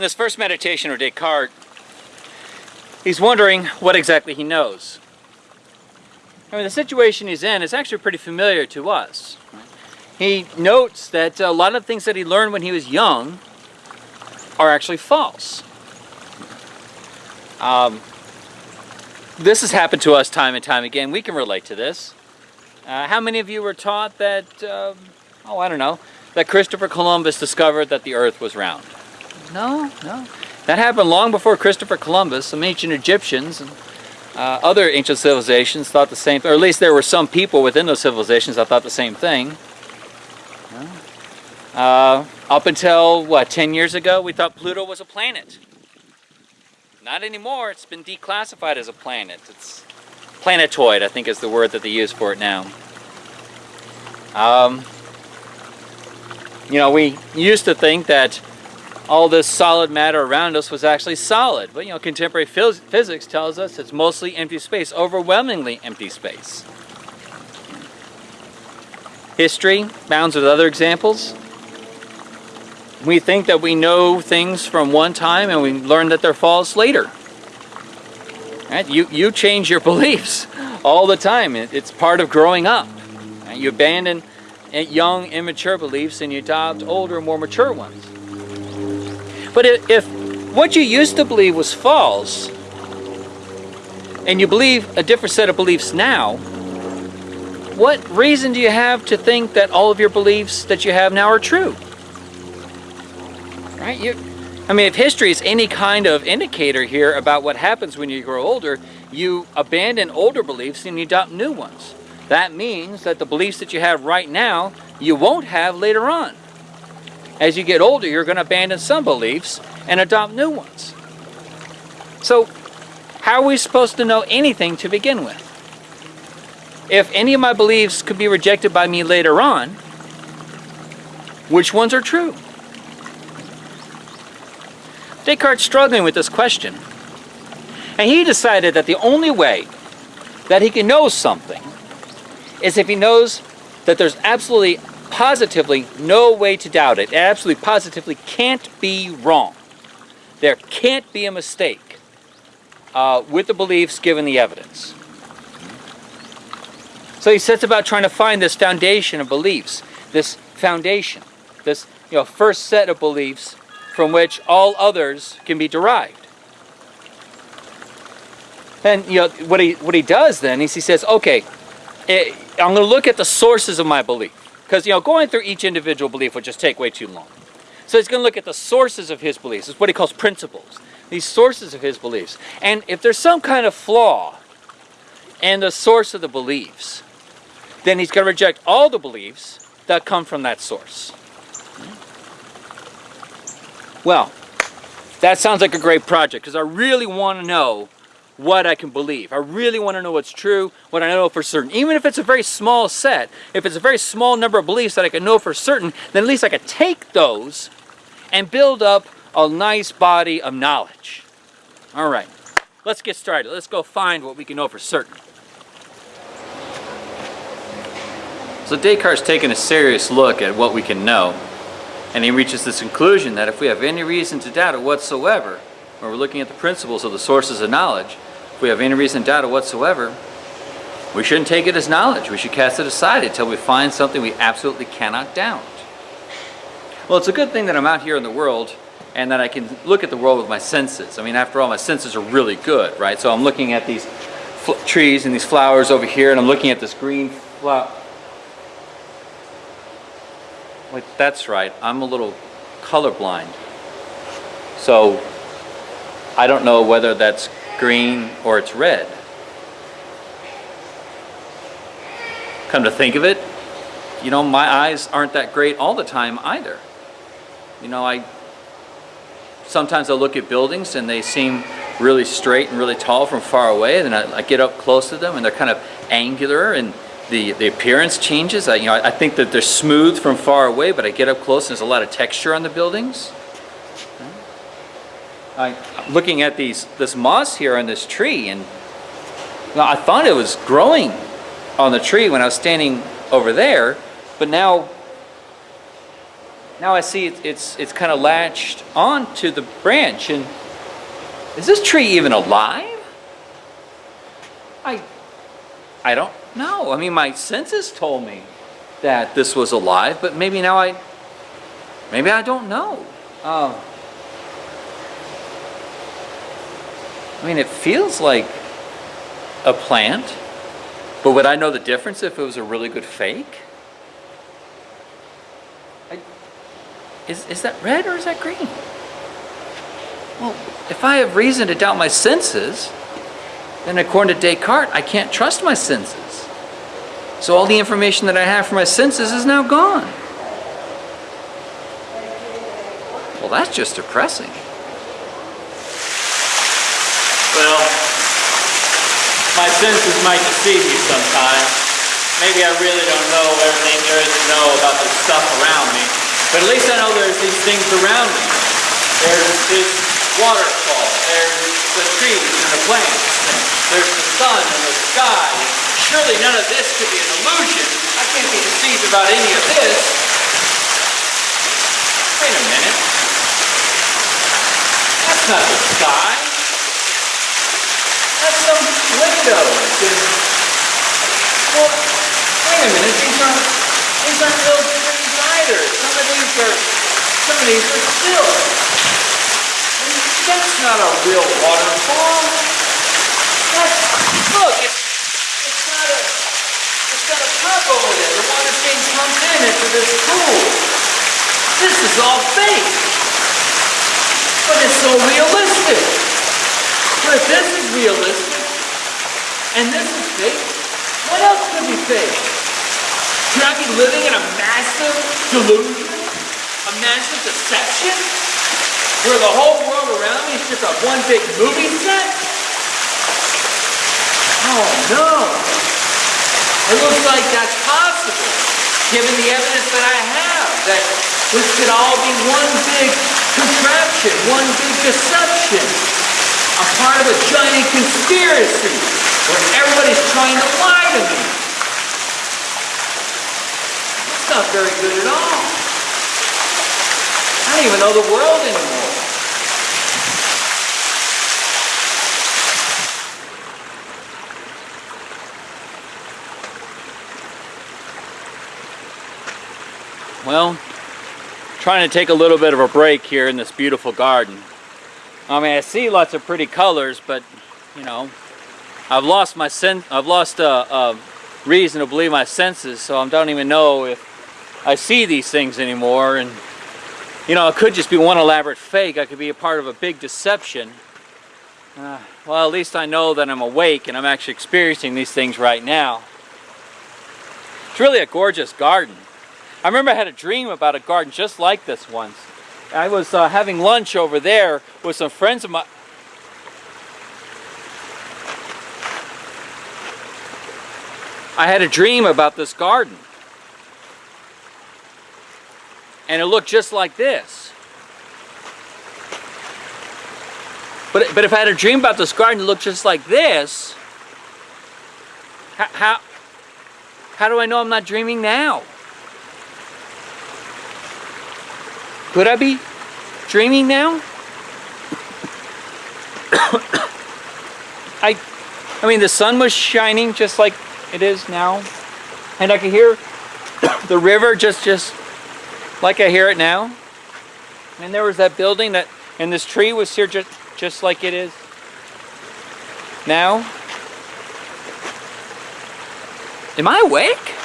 In this first meditation of Descartes, he's wondering what exactly he knows. I mean, the situation he's in is actually pretty familiar to us. He notes that a lot of things that he learned when he was young are actually false. Um, this has happened to us time and time again. We can relate to this. Uh, how many of you were taught that, um, oh, I don't know, that Christopher Columbus discovered that the earth was round? No, no. That happened long before Christopher Columbus. Some ancient Egyptians and uh, other ancient civilizations thought the same, thing, or at least there were some people within those civilizations that thought the same thing. Uh, up until, what, 10 years ago, we thought Pluto was a planet. Not anymore. It's been declassified as a planet. It's planetoid, I think is the word that they use for it now. Um, you know, we used to think that all this solid matter around us was actually solid. But you know, contemporary phys physics tells us it's mostly empty space, overwhelmingly empty space. History bounds with other examples. We think that we know things from one time and we learn that they're false later. Right? You, you change your beliefs all the time. it's part of growing up. Right? You abandon young, immature beliefs and you adopt older, more mature ones. But if, if what you used to believe was false, and you believe a different set of beliefs now, what reason do you have to think that all of your beliefs that you have now are true? Right? You, I mean, if history is any kind of indicator here about what happens when you grow older, you abandon older beliefs and you adopt new ones. That means that the beliefs that you have right now, you won't have later on. As you get older, you're going to abandon some beliefs and adopt new ones. So, how are we supposed to know anything to begin with? If any of my beliefs could be rejected by me later on, which ones are true? Descartes struggling with this question. And he decided that the only way that he can know something is if he knows that there's absolutely positively no way to doubt it. It absolutely positively can't be wrong. There can't be a mistake uh, with the beliefs given the evidence. So he sets about trying to find this foundation of beliefs, this foundation, this you know first set of beliefs from which all others can be derived. And you know what he what he does then is he says, okay, eh, I'm going to look at the sources of my belief. Because, you know, going through each individual belief would just take way too long. So he's going to look at the sources of his beliefs. It's what he calls principles. These sources of his beliefs. And if there's some kind of flaw in the source of the beliefs, then he's going to reject all the beliefs that come from that source. Well, that sounds like a great project because I really want to know what I can believe. I really want to know what's true, what I know for certain. Even if it's a very small set, if it's a very small number of beliefs that I can know for certain, then at least I can take those and build up a nice body of knowledge. All right, let's get started. Let's go find what we can know for certain. So Descartes' taken a serious look at what we can know, and he reaches this conclusion that if we have any reason to doubt it whatsoever, when we're looking at the principles of the sources of knowledge, if we have any reason to doubt it whatsoever, we shouldn't take it as knowledge. We should cast it aside until we find something we absolutely cannot doubt. Well, it's a good thing that I'm out here in the world and that I can look at the world with my senses. I mean, after all, my senses are really good, right? So I'm looking at these trees and these flowers over here, and I'm looking at this green flower. Wait, that's right. I'm a little colorblind. So I don't know whether that's green, or it's red. Come to think of it, you know, my eyes aren't that great all the time either. You know, I sometimes I look at buildings and they seem really straight and really tall from far away, and then I, I get up close to them and they're kind of angular and the, the appearance changes. I, you know, I think that they're smooth from far away, but I get up close and there's a lot of texture on the buildings. I, looking at these this moss here on this tree, and I thought it was growing on the tree when I was standing over there, but now now I see it, it's, it's kind of latched onto the branch and is this tree even alive? I, I don't know. I mean, my senses told me that this was alive, but maybe now I, maybe I don't know. Oh. I mean, it feels like a plant, but would I know the difference if it was a really good fake? I, is, is that red or is that green? Well, if I have reason to doubt my senses, then according to Descartes, I can't trust my senses. So all the information that I have from my senses is now gone. Well, that's just depressing. Well, my senses might deceive me sometimes. Maybe I really don't know everything there is to know about the stuff around me. But at least I know there's these things around me. There's this waterfall. There's the trees and the plants. There's the sun and the sky. Surely none of this could be an illusion. I can't be deceived about any of this. Wait a minute. That's not the sky. That's some windows and well wait a minute, these aren't these aren't real trees either. Some of these are some of these are still. That's not a real waterfall. That's look, it's it's not a it's got a pump over there. The water's being pumped in into this pool. This is all fake. But it's so realistic. But if this is realistic, and this is fake, what else could be fake? Could I be living in a massive delusion? A massive deception? Where the whole world around me is just a one big movie set? Oh no! It looks like that's possible, given the evidence that I have, that this could all be one big contraption, one big deception. I'm part of a giant conspiracy where everybody's trying to lie to me. It's not very good at all. I don't even know the world anymore. Well, trying to take a little bit of a break here in this beautiful garden. I mean, I see lots of pretty colors, but you know, I've lost my sen I've lost a, a reason to believe my senses, so I don't even know if I see these things anymore. And you know, it could just be one elaborate fake. I could be a part of a big deception. Uh, well, at least I know that I'm awake and I'm actually experiencing these things right now. It's really a gorgeous garden. I remember I had a dream about a garden just like this once. I was uh, having lunch over there with some friends of mine. I had a dream about this garden. And it looked just like this. But, but if I had a dream about this garden, it looked just like this, how, how, how do I know I'm not dreaming now? Could I be dreaming now? I, I mean, the sun was shining just like it is now, and I could hear the river just, just like I hear it now. And there was that building that, and this tree was here just, just like it is now. Am I awake?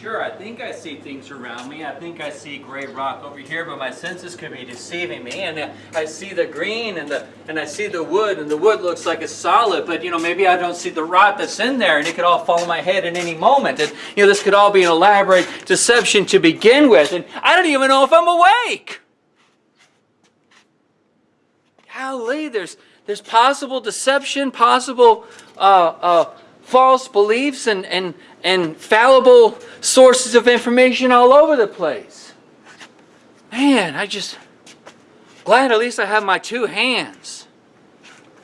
Sure, I think I see things around me. I think I see gray rock over here, but my senses could be deceiving me. And I see the green and the and I see the wood, and the wood looks like it's solid, but you know, maybe I don't see the rot that's in there, and it could all fall on my head at any moment. And you know, this could all be an elaborate deception to begin with, and I don't even know if I'm awake. Golly, there's there's possible deception, possible uh, uh, false beliefs, and and and fallible sources of information all over the place. Man, I just glad at least I have my two hands.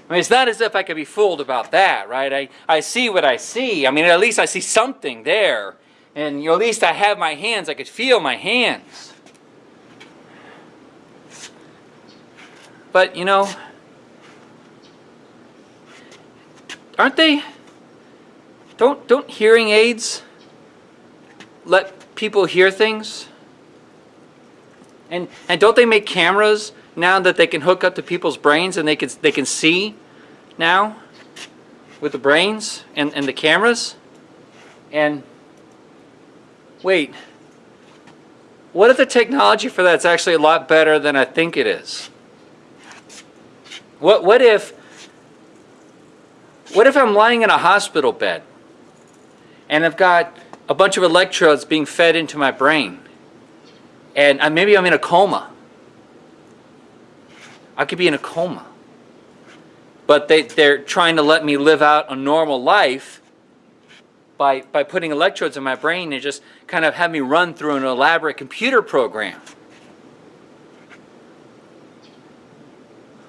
I mean, it's not as if I could be fooled about that, right? I, I see what I see. I mean, at least I see something there. And you know, at least I have my hands, I could feel my hands. But you know, aren't they don't don't hearing aids let people hear things? And and don't they make cameras now that they can hook up to people's brains and they can they can see now with the brains and, and the cameras? And wait, what if the technology for that's actually a lot better than I think it is? What what if what if I'm lying in a hospital bed and I've got a bunch of electrodes being fed into my brain and I, maybe I'm in a coma. I could be in a coma. But they, they're trying to let me live out a normal life by, by putting electrodes in my brain and just kind of have me run through an elaborate computer program.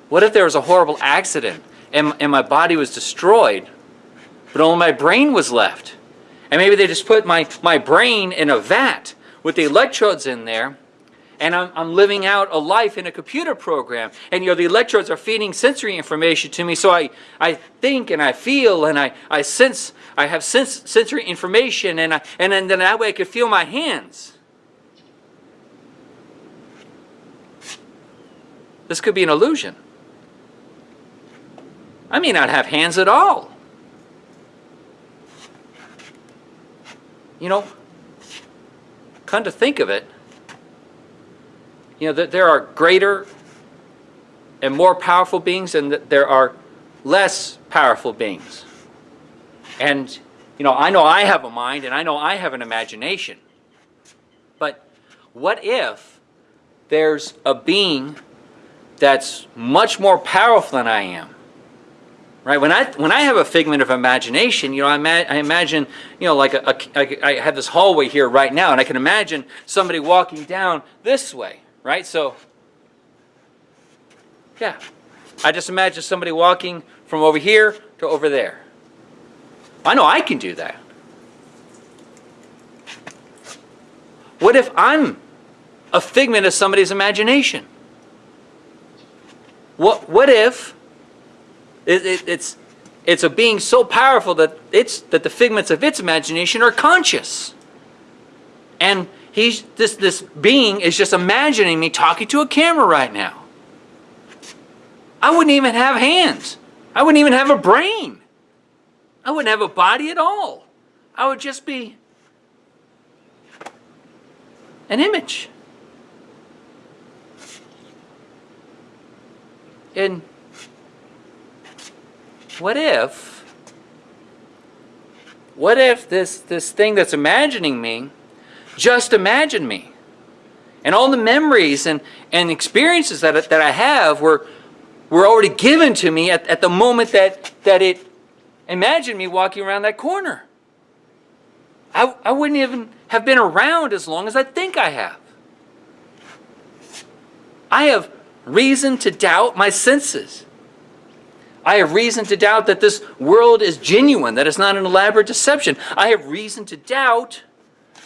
What if there was a horrible accident and, and my body was destroyed, but only my brain was left? And maybe they just put my, my brain in a vat with the electrodes in there, and I'm, I'm living out a life in a computer program. And you know, the electrodes are feeding sensory information to me, so I, I think and I feel and I, I sense, I have sense, sensory information, and, I, and then, then that way I can feel my hands. This could be an illusion. I may not have hands at all. You know, come to think of it, you know, that there are greater and more powerful beings and that there are less powerful beings. And, you know, I know I have a mind and I know I have an imagination. But what if there's a being that's much more powerful than I am? Right? When I when I have a figment of imagination, you know, I, ima I imagine, you know, like a, a, I have this hallway here right now, and I can imagine somebody walking down this way, right? So, yeah, I just imagine somebody walking from over here to over there. I know I can do that. What if I'm a figment of somebody's imagination? What, what if it, it, it's, it's a being so powerful that, it's, that the figments of its imagination are conscious. And he's, this, this being is just imagining me talking to a camera right now. I wouldn't even have hands. I wouldn't even have a brain. I wouldn't have a body at all. I would just be an image. And what if, what if this, this thing that's imagining me just imagine me? And all the memories and, and experiences that, that I have were, were already given to me at, at the moment that, that it imagined me walking around that corner. I, I wouldn't even have been around as long as I think I have. I have reason to doubt my senses. I have reason to doubt that this world is genuine, that it's not an elaborate deception. I have reason to doubt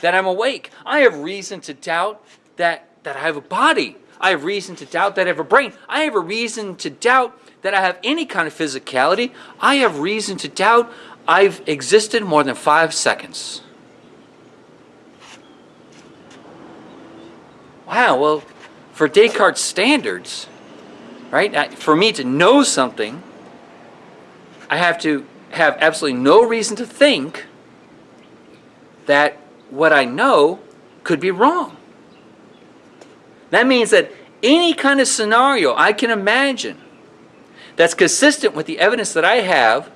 that I'm awake. I have reason to doubt that, that I have a body. I have reason to doubt that I have a brain. I have a reason to doubt that I have any kind of physicality. I have reason to doubt I've existed more than five seconds. Wow, well, for Descartes' standards, right, uh, for me to know something, I have to have absolutely no reason to think that what I know could be wrong. That means that any kind of scenario I can imagine that's consistent with the evidence that I have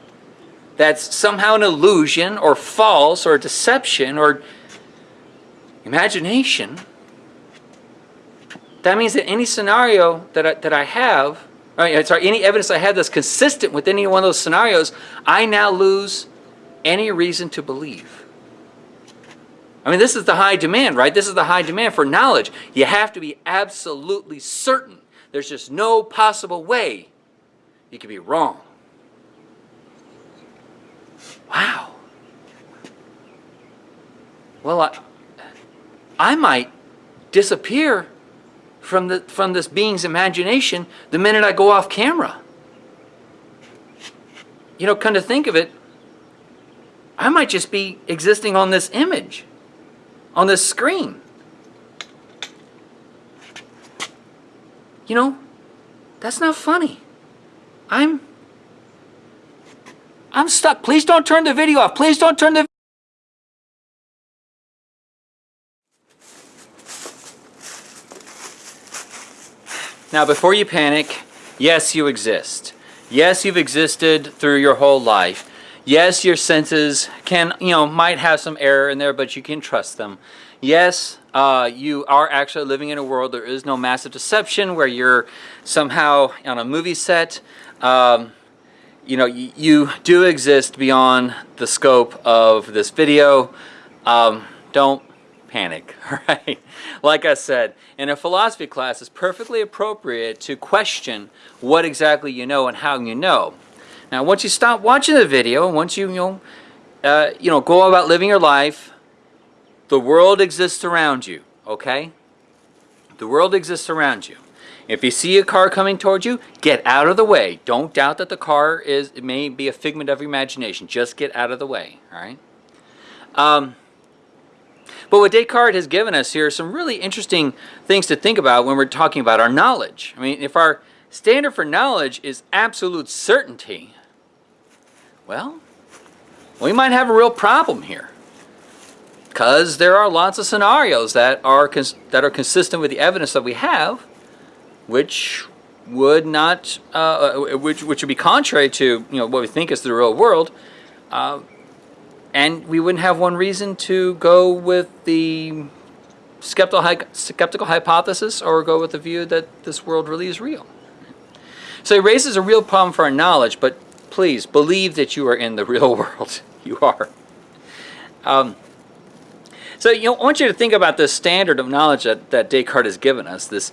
that's somehow an illusion or false or deception or imagination, that means that any scenario that I, that I have Right, sorry, any evidence I have that's consistent with any one of those scenarios, I now lose any reason to believe. I mean, this is the high demand, right? This is the high demand for knowledge. You have to be absolutely certain. There's just no possible way you could be wrong. Wow. well, I, I might disappear from, the, from this being's imagination the minute I go off camera. You know, come to think of it, I might just be existing on this image, on this screen. You know, that's not funny. I'm I'm stuck. Please don't turn the video off. Please don't turn the Now, before you panic, yes, you exist. Yes, you've existed through your whole life. Yes, your senses can, you know, might have some error in there, but you can trust them. Yes, uh, you are actually living in a world, there is no massive deception where you're somehow on a movie set. Um, you know, you, do exist beyond the scope of this video. Um, don't panic, all right? Like I said, in a philosophy class, it's perfectly appropriate to question what exactly you know and how you know. Now, once you stop watching the video, once you, you know, uh, you know, go about living your life, the world exists around you, okay? The world exists around you. If you see a car coming towards you, get out of the way. Don't doubt that the car is, it may be a figment of your imagination. Just get out of the way, all right? Um, but what Descartes has given us here are some really interesting things to think about when we're talking about our knowledge. I mean, if our standard for knowledge is absolute certainty, well, we might have a real problem here. Because there are lots of scenarios that are, that are consistent with the evidence that we have, which would not, uh, uh, which, which would be contrary to you know, what we think is the real world, uh, and we wouldn't have one reason to go with the skeptical, skeptical hypothesis or go with the view that this world really is real. So it raises a real problem for our knowledge, but please believe that you are in the real world. you are. Um, so you know, I want you to think about this standard of knowledge that, that Descartes has given us, this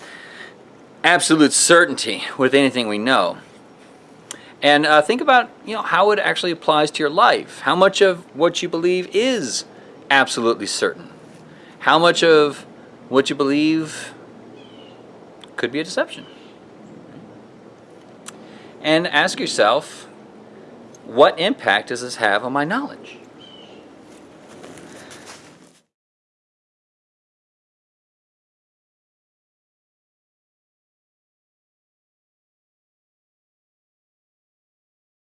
absolute certainty with anything we know. And uh, think about you know how it actually applies to your life. How much of what you believe is absolutely certain? How much of what you believe could be a deception? And ask yourself, what impact does this have on my knowledge?